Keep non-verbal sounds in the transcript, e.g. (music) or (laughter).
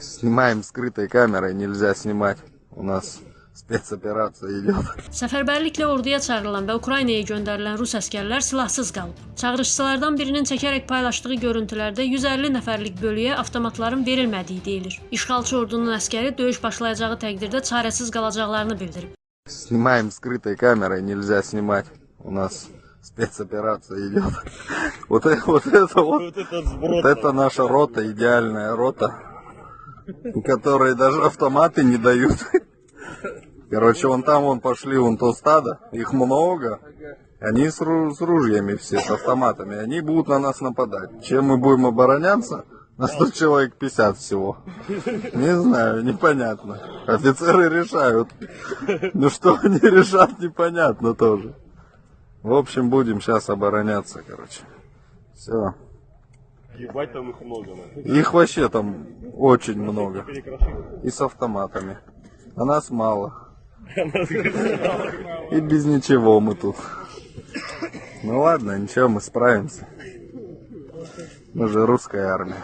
Снимаем скрытой камерой, нельзя снимать. У нас спецоперация идет. Səfərbərliklə orduya çağırılan və Ukraynaya göndərilən rus əsgərlər silahsız qalıb. Çağırışçılardan birinin çəkərək paylaşdığı görüntülərdə 150 nəfərlik bölüyə avtomatların verilmədiyi deyilir. İşğalçı ordunun əsgəri döyüş başlayacağı təqdirdə çarəsiz qalacaqlarını bildirib. Снимаем скрытой камерой, нельзя снимать. У нас спецоперация идет. (laughs) Вот это вот, это вот, Вот этот сброд. вот это наша рота, идеальная рота, Которой даже автоматы не дают. Короче, вон там вон пошли, вон то стадо, их много. Они с, ру- с ружьями все, с автоматами. Они будут на нас нападать. Чем мы будем обороняться? На 100 человек 50 всего. Не знаю, непонятно. Офицеры решают. Ну что они решат, непонятно тоже. В общем, будем сейчас обороняться, короче. Все. Ебать там их много. Их вообще там очень много. И с автоматами. А нас (laughs) мало. И без ничего мы тут. Ну ладно, ничего, мы справимся. Мы же русская армия.